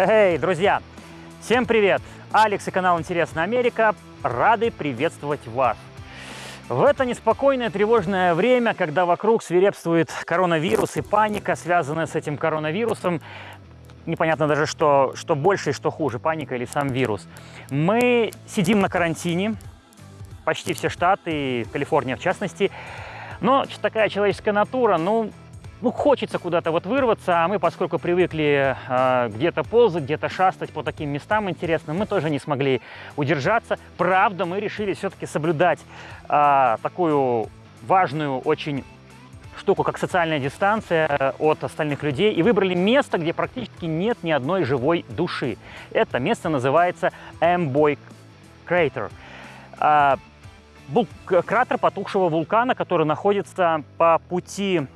Эй, друзья! Всем привет! Алекс и канал Интересная Америка рады приветствовать вас. В это неспокойное, тревожное время, когда вокруг свирепствует коронавирус и паника, связанная с этим коронавирусом, непонятно даже, что, что больше и что хуже, паника или сам вирус. Мы сидим на карантине, почти все штаты, Калифорния в частности, но такая человеческая натура, ну, ну, хочется куда-то вот вырваться, а мы, поскольку привыкли э, где-то ползать, где-то шастать по таким местам интересным, мы тоже не смогли удержаться. Правда, мы решили все-таки соблюдать э, такую важную очень штуку, как социальная дистанция э, от остальных людей, и выбрали место, где практически нет ни одной живой души. Это место называется Amboy Crater. Э, кратер потухшего вулкана, который находится по пути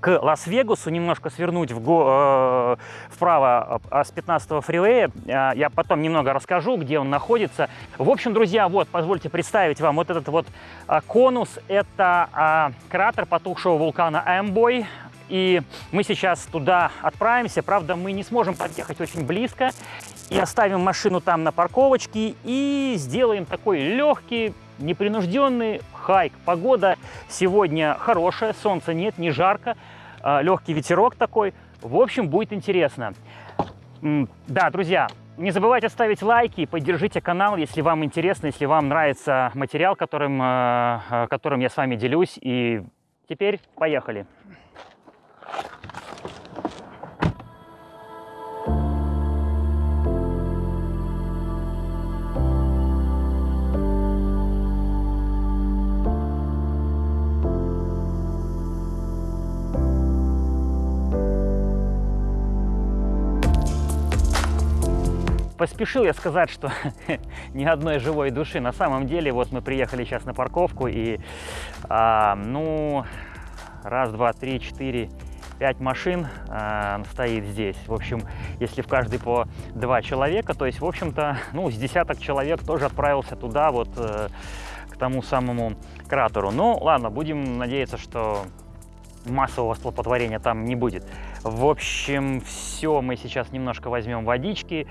к Лас-Вегасу, немножко свернуть в го, э, вправо э, с 15-го фривея. Э, я потом немного расскажу, где он находится. В общем, друзья, вот, позвольте представить вам вот этот вот э, конус. Это э, кратер потухшего вулкана Эмбой. И мы сейчас туда отправимся. Правда, мы не сможем подъехать очень близко. И оставим машину там на парковочке. И сделаем такой легкий, непринужденный хайк. Погода сегодня хорошая, солнца нет, не жарко, а, легкий ветерок такой. В общем, будет интересно. Да, друзья, не забывайте ставить лайки, поддержите канал, если вам интересно, если вам нравится материал, которым, а, а, которым я с вами делюсь. И теперь поехали. Поспешил я сказать, что ни одной живой души. На самом деле, вот мы приехали сейчас на парковку и, а, ну, раз, два, три, четыре, пять машин э, стоит здесь. В общем, если в каждый по два человека, то есть, в общем-то, ну, с десяток человек тоже отправился туда, вот, э, к тому самому кратеру. Ну, ладно, будем надеяться, что массового столпотворения там не будет. В общем, все, мы сейчас немножко возьмем водички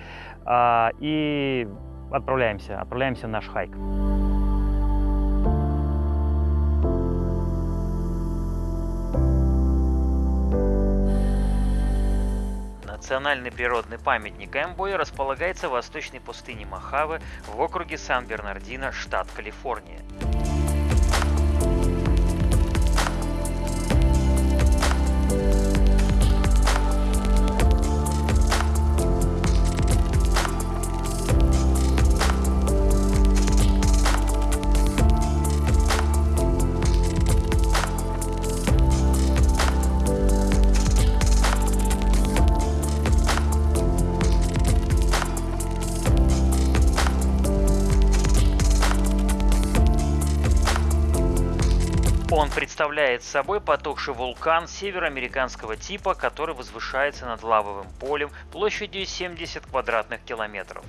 э, и отправляемся, отправляемся в наш хайк. Национальный природный памятник Эмбой располагается в восточной пустыне Мохаве в округе Сан-Бернардино, штат Калифорния. Представляет собой потухший вулкан североамериканского типа, который возвышается над лавовым полем площадью 70 квадратных километров.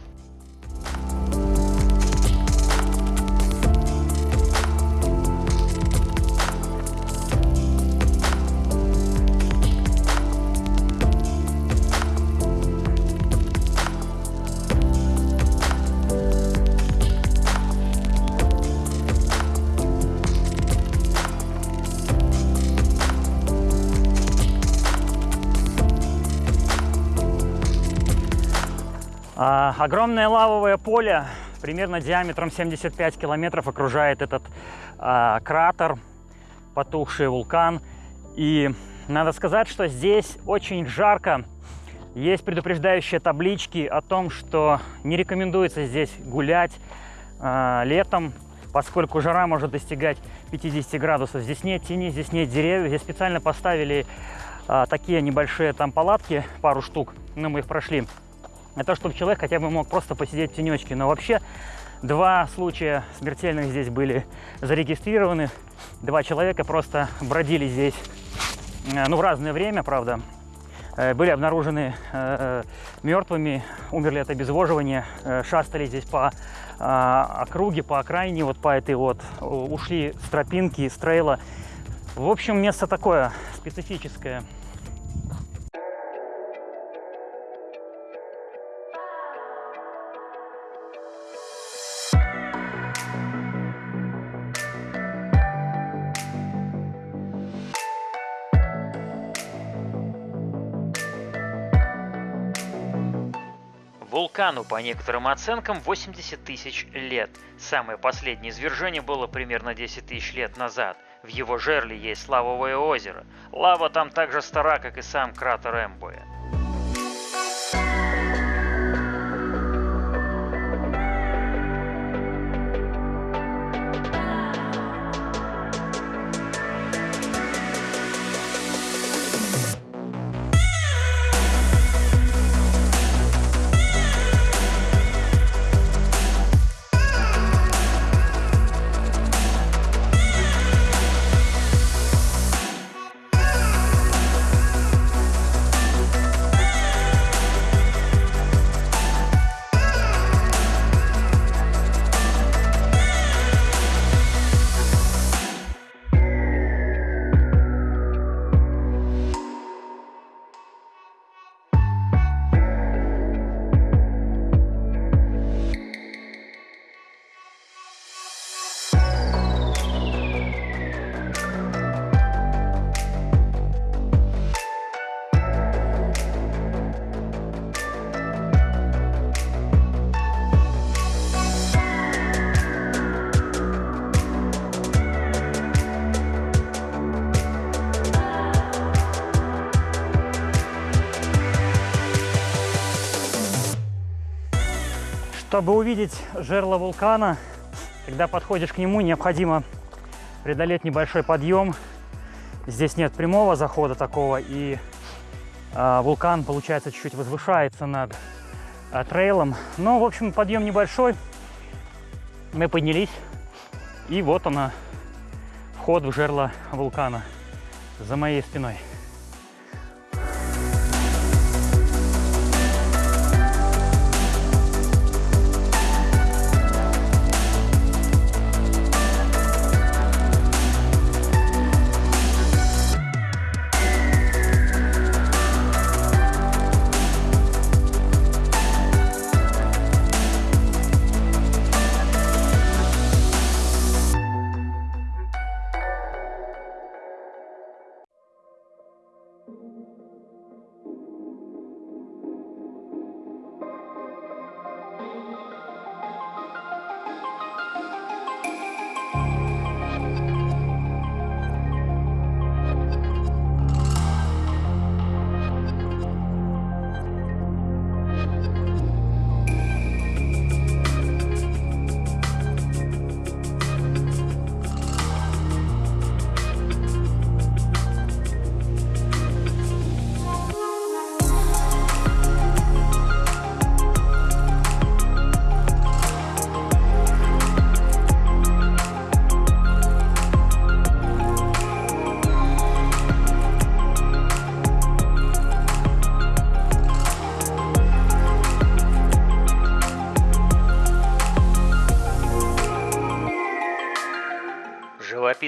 Огромное лавовое поле, примерно диаметром 75 километров, окружает этот а, кратер, потухший вулкан. И надо сказать, что здесь очень жарко. Есть предупреждающие таблички о том, что не рекомендуется здесь гулять а, летом, поскольку жара может достигать 50 градусов. Здесь нет тени, здесь нет деревьев. Здесь специально поставили а, такие небольшие там палатки, пару штук, но мы их прошли это чтобы человек хотя бы мог просто посидеть в тенечке. Но вообще два случая смертельных здесь были зарегистрированы. Два человека просто бродили здесь, э, ну, в разное время, правда. Э, были обнаружены э, мертвыми, умерли от обезвоживания, шастали здесь по округе, по окраине, вот по этой вот, ушли с тропинки, с трейла. В общем, место такое специфическое. Вулкану, по некоторым оценкам, 80 тысяч лет. Самое последнее извержение было примерно 10 тысяч лет назад. В его жерле есть лавовое озеро. Лава там так же стара, как и сам кратер Эмбоя. Чтобы увидеть жерло вулкана, когда подходишь к нему, необходимо преодолеть небольшой подъем. Здесь нет прямого захода такого, и э, вулкан, получается, чуть-чуть возвышается над э, трейлом. Но, в общем, подъем небольшой. Мы поднялись, и вот она, вход в жерло вулкана за моей спиной.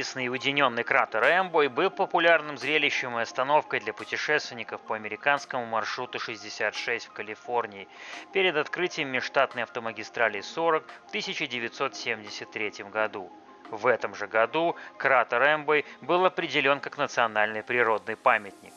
Живописный и уединенный кратер Эмбой был популярным зрелищем и остановкой для путешественников по американскому маршруту 66 в Калифорнии перед открытием межштатной автомагистрали 40 в 1973 году. В этом же году кратер Эмбой был определен как национальный природный памятник.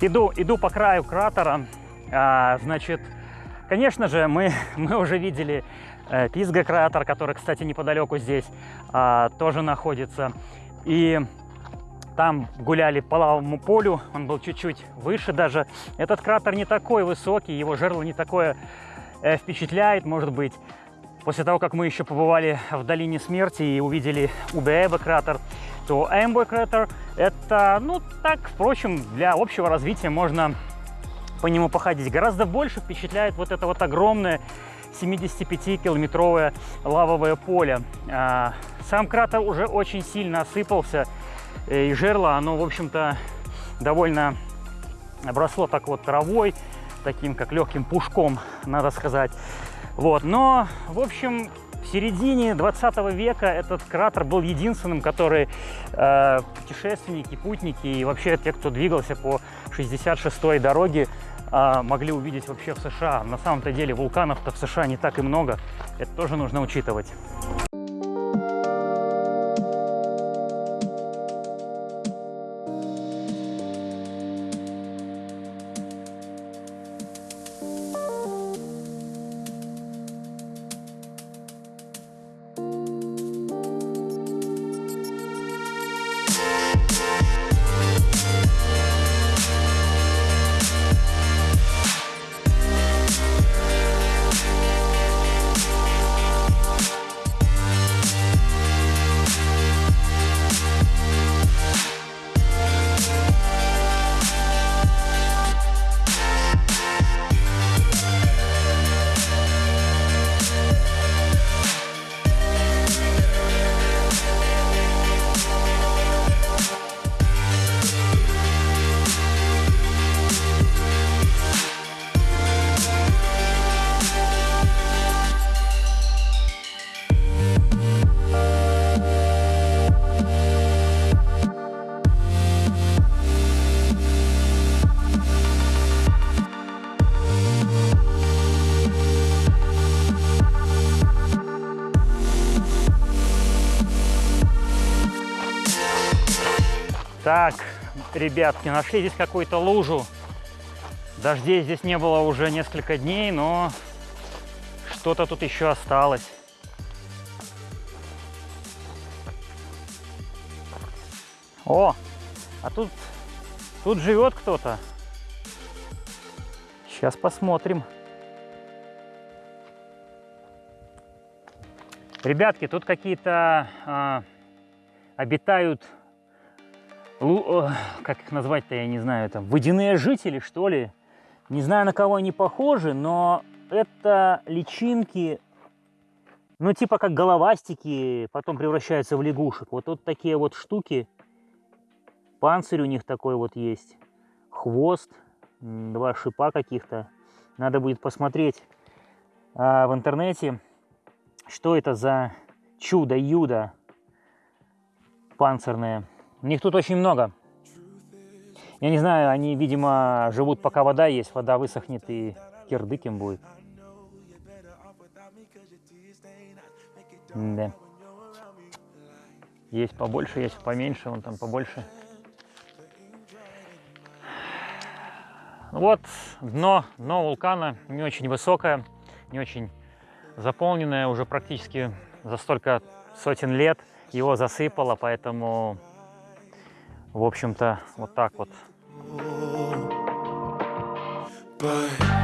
Иду, иду по краю кратера. А, значит, конечно же, мы, мы уже видели э, Пизга кратер, который, кстати, неподалеку здесь а, тоже находится. И там гуляли по лавовому полю, он был чуть-чуть выше даже. Этот кратер не такой высокий, его жерло не такое э, впечатляет, может быть. После того, как мы еще побывали в Долине Смерти и увидели Убееба кратер, то Эмбой кратер это, ну, так, впрочем, для общего развития можно по нему походить. Гораздо больше впечатляет вот это вот огромное 75-километровое лавовое поле. А, сам кратер уже очень сильно осыпался, и жерло, оно, в общем-то, довольно обросло так вот травой, таким как легким пушком, надо сказать. Вот, но, в общем, в середине 20 века этот кратер был единственным, который э, путешественники, путники и вообще те, кто двигался по 66-й дороге, э, могли увидеть вообще в США. На самом-то деле вулканов-то в США не так и много, это тоже нужно учитывать. Ребятки, нашли здесь какую-то лужу. Дождей здесь не было уже несколько дней, но что-то тут еще осталось. О, а тут, тут живет кто-то. Сейчас посмотрим. Ребятки, тут какие-то э, обитают как их назвать-то, я не знаю, там, водяные жители, что ли. Не знаю, на кого они похожи, но это личинки, ну, типа как головастики, потом превращаются в лягушек. Вот, вот такие вот штуки. Панцирь у них такой вот есть. Хвост, два шипа каких-то. Надо будет посмотреть а, в интернете, что это за чудо-юдо панцирное. Них тут очень много. Я не знаю, они, видимо, живут, пока вода есть. Вода высохнет и кирдык им будет. Да. Есть побольше, есть поменьше, вон там побольше. Вот дно, дно вулкана не очень высокое, не очень заполненное, уже практически за столько сотен лет его засыпало, поэтому в общем-то, вот так вот. just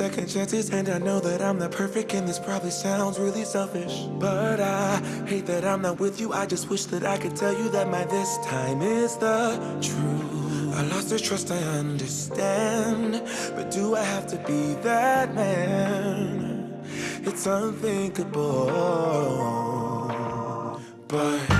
second chances And I know that I'm not perfect and this probably sounds really selfish But I hate that I'm not with you I just wish that I could tell you that my this time is the truth I lost the trust, I understand But do I have to be that man? It's unthinkable But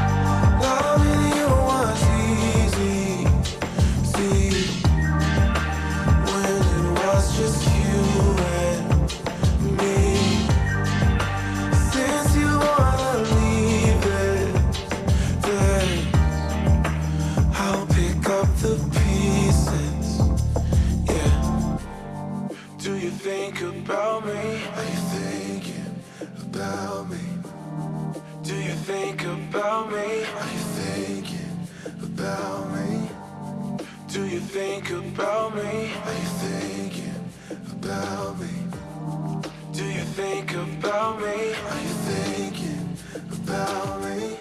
about me? Do you think about me? Are you thinking about me? Do you think about me? Are you thinking about me?